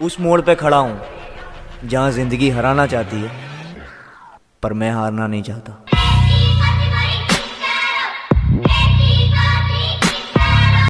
उस मोड़ पे खड़ा हूँ, जहाँ ज़िंदगी हराना चाहती है, पर मैं हारना नहीं चाहता।